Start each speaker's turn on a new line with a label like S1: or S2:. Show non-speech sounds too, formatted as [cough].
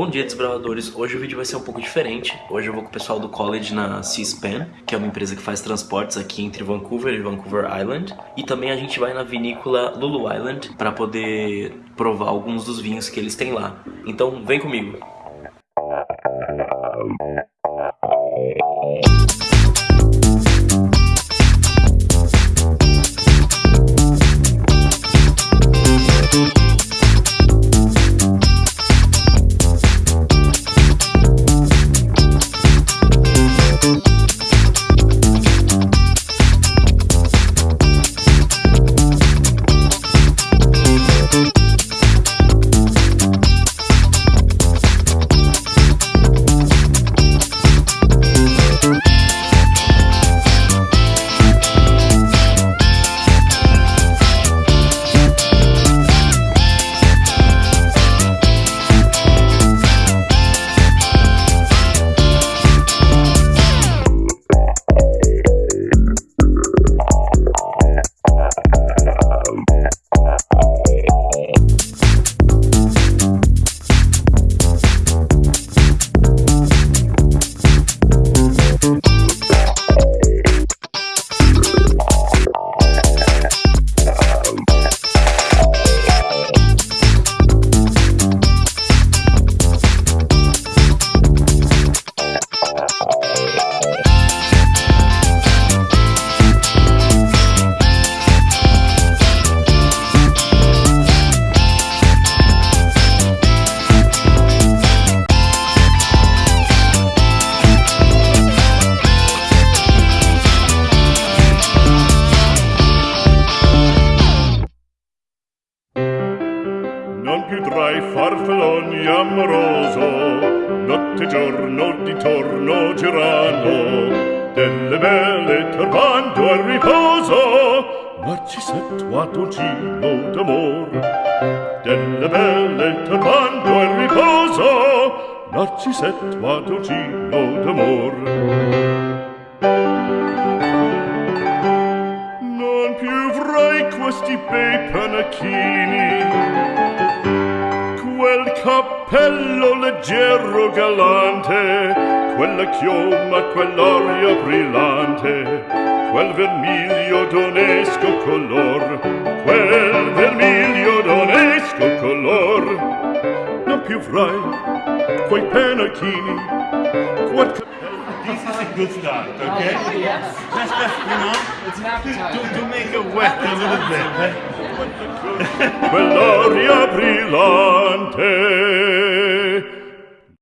S1: Bom dia, desbravadores. Hoje o vídeo vai ser um pouco diferente. Hoje eu vou com o pessoal do college na C-SPAN, que é uma empresa que faz transportes aqui entre Vancouver e Vancouver Island. E também a gente vai na vinícola Lulu Island para poder provar alguns dos vinhos que eles têm lá. Então vem comigo.
S2: ogni amoroso notte giorno di torno girano delle belle turbando al riposo narcisetto a dolcino d'amor. Delle belle turbando al riposo narcisetto a dolcino d'amor. Non più vorrei questi bei panacchini cappello leggero galante, quella chioma, quell'aria brillante, quel vermiglio d'onesco color, quel vermiglio d'onesco color. Non più frai quei penachini,
S3: This is a good start, okay?
S4: Oh, yes.
S3: Just, just, you know,
S4: It's an appetizer.
S3: to, to make it wet a little bit. eh? [laughs]
S2: quell'aria brillante